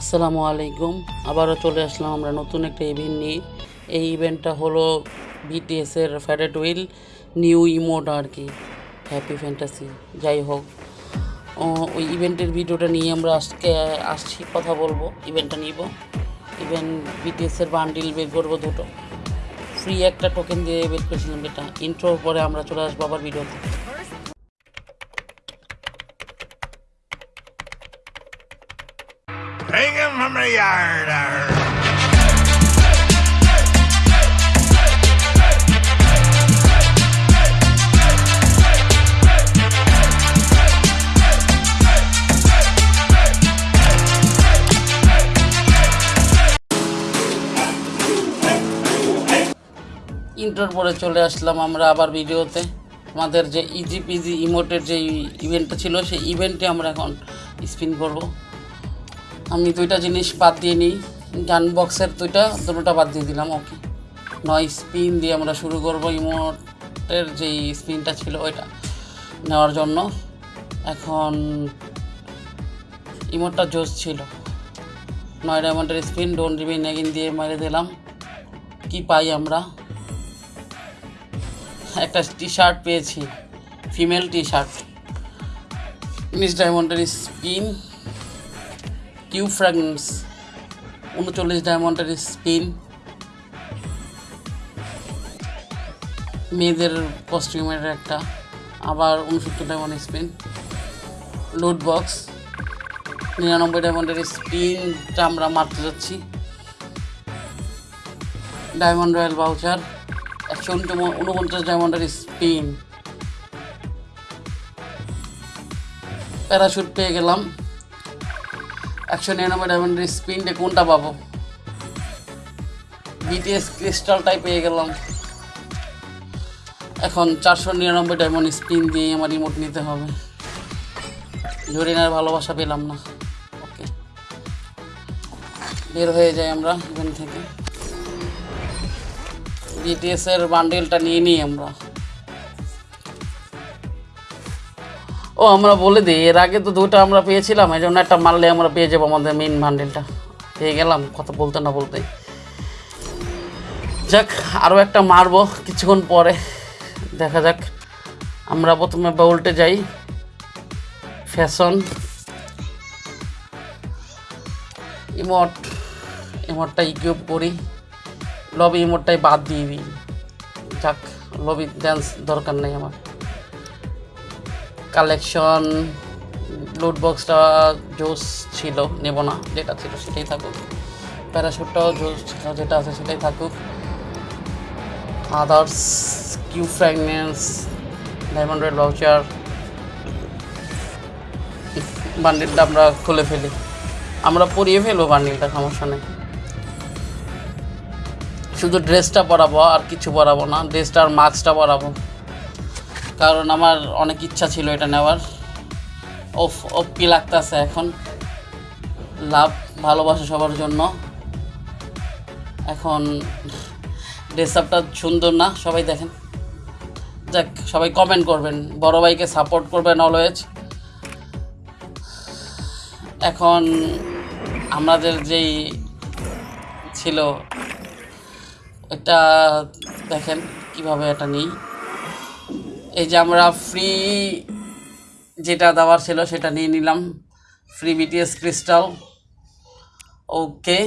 আসসালামু আলাইকুম। আবারও চলে আসলাম আমরা নতুন একটা ইভেন্ট নিয়ে। এই ইভেন্টটা হলো বিটিএসের ফ্যারেট উইল নিউ ইমোট আর কি। হ্যাপি ফ্যান্টাসি যাই হোক। ওই ইভেন্টের ভিডিওটা নিয়ে আমরা আজকে, আসছি, কথা বলব। ইভেন্টটা নিব। ইভেন্ট বিটিএসের বান্ডিল বের করব দুটো। ফ্রি একটা টোকেন দিয়ে বের করেছিলাম এটা ইন্ট্রোর পরে আমরা চলে আসব আবার ভিডিওতে Arr. ইন্টার পরে চলে আসলাম আমরা আবার ভিডিওতে আমাদের যে ইজি পিজি ইমোটের যে ইভেন্টটা ছিল, সেই ইভেন্টে আমরা এখন স্পিন করব দুইটা জিনিস বাদ দিয়ে নিই। গান বক্সের দুইটা, দুটোটা বাদ দিয়ে দিলাম ওকে নয় স্পিন দিয়ে আমরা শুরু করব ইমোটের যে স্পিনটা ছিল ওইটা নেওয়ার জন্য। এখন ইমোটটা জোস ছিল। নয় ডায়মন্ডের স্পিন ডোন রিবিন নেগিন দিয়ে মেরে দিলাম। কি পাই আমরা? একটা টি শার্ট পেয়েছি ফিমেল টি শার্ট মিস ডায়মন্ডের স্পিন কিউ ফ্র্যাগনেন্স উনচল্লিশ ডায়মন্ডের স্পিন মেয়েদের কস্টিউমের একটা, আবার উনসত্তর ডায়মন্ড স্পিন লুট বক্স নিরানব্বই ডায়মন্ডের স্পিনটা আমরা মারতে যাচ্ছি। ডায়মন্ড রয়্যাল বাউচার একশো উনপঞ্চাশ ডায়মন্ডের স্পিন প্যারাশুট পেয়ে গেলাম। একশো নিরানব্বই ডায়মন্ডের স্পিনটা কোনটা পাবো? বিটিএস ক্রিস্টালটাই পেয়ে গেলাম। এখন চারশো নিরানব্বই ডায়মন্ড স্পিন দিয়ে আমার রিমোট নিতে হবে। জরিনার ভালোবাসা পেলাম না। ওকে বের হয়ে যাই আমরা এখান থেকে। বিটিএস এর বান্ডেলটা নিয়ে নিই আমরা। ও, আমরা বলে দিই, এর আগে তো দুটো আমরা পেয়েছিলাম, এই জন্য একটা মারলে আমরা পেয়ে যাব আমাদের মেইন বান্ডেলটা পেয়ে গেলাম, কথা বলতে না বলতে যাক আরও একটা মারবো কিছুক্ষণ পরে। দেখা যাক, আমরা প্রথমে বাউলটে যাই। ফ্যাশন ইমোট ইমোটটা ইকুইপ করি। লবি ইমোটটাই বাদ দিয়ে দিই। যাক লবি ড্যান্স দরকার নেই আমার। কালেকশন লুট বক্সটা জোস ছিল, নেব না, যেটা ছিল সেটাই থাকুক। প্যারাশুটটাও জোস যেটা আছে সেটাই থাকুক। Others cube fragments diamond red voucher বান্ডিলটা আমরা খুলে ফেলি। আমরা পরিয়ে ফেলব বান্ডিলটা সমস্যা নেই। শুধু ড্রেসটা পরাবো, আর কিছু পরাবো না ড্রেসটা আর মাস্কটা পরাবো। কারণ আমার অনেক ইচ্ছা ছিল এটা নেওয়ার। ওফ কি লাগতেছে এখন? লাভ, ভালোবাসা সবার জন্য। এখন ড্রেস আপটা সুন্দর না, সবাই দেখেন। যাক, সবাই কমেন্ট করবেন, বড় ভাইকে সাপোর্ট করবেন অলওয়েজ এখন আমাদের যেই ছিল এটা দেখেন কীভাবে এটা নিই। এই যে আমরা ফ্রি যেটা দেওয়ার ছিল সেটা নিয়ে নিলাম। ফ্রি বিটিএস ক্রিস্টাল ওকে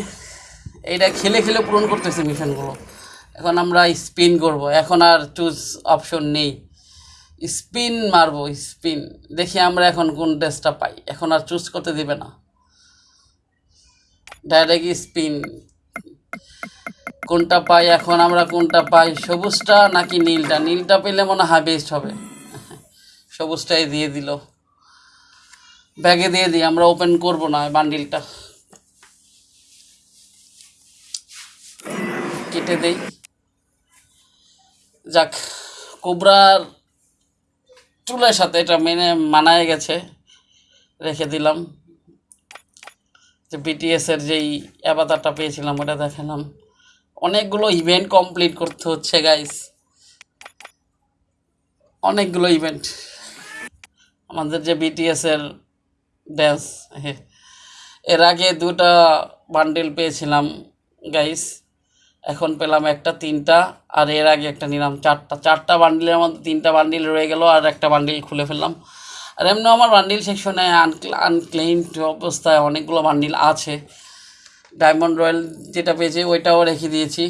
এইটা খেলে খেলে পূরণ করতেছে মিশনগুলো এখন আমরা স্পিন করব। এখন আর চুজ অপশন নেই। স্পিন মারবো স্পিন দেখি আমরা এখন কোন ড্রেসটা পাই। এখন আর চুজ করতে দিবে না। ডাইরেক্ট স্পিন কোনটা পাই, এখন আমরা কোনটা পাই? সবুজটা নাকি নীলটা? নীলটা পেলে মনে হয় বেস্ট হবে। সবুজটাই দিয়ে দিল। ব্যাগে দিয়ে দিই, আমরা ওপেন করব না বান্ডিলটা কেটে দেই। যাক, কোবরার চুলের সাথে এটা মেনে মানায় গেছে, রেখে দিলাম। যে বিটিএসের যেই অ্যাবাতারটা পেয়েছিলাম, ওটা দেখালাম। অনেকগুলো ইভেন্ট কমপ্লিট করতে হচ্ছে গাইস অনেকগুলো ইভেন্ট আমাদের যে বিটিএস এর ড্যান্স এর আগে দুটা বান্ডিল পেয়েছিলাম গাইস এখন পেলাম একটা তিনটা, আর এর আগে একটা নিলাম চারটা। চারটা বান্ডিলের মধ্যে তিনটা বান্ডিল রয়ে গেল, আর একটা বান্ডিল খুলে ফেললাম। আর এমনি আমার বান্ডিল সেকশনে আনক্লেইমড অবস্থায় অনেকগুলো বান্ডিল আছে। ডায়মন্ড রয়্যাল যেটা পেয়েছি, ওইটাও রেখে দিয়েছি।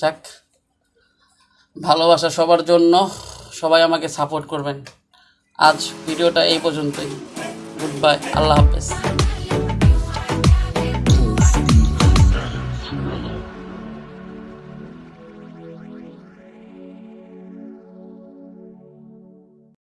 যাক, ভালোবাসা সবার জন্য। সবাই আমাকে সাপোর্ট করবেন। আজ ভিডিওটা এই পর্যন্তই। গুড বাই আল্লাহ হাফেজ।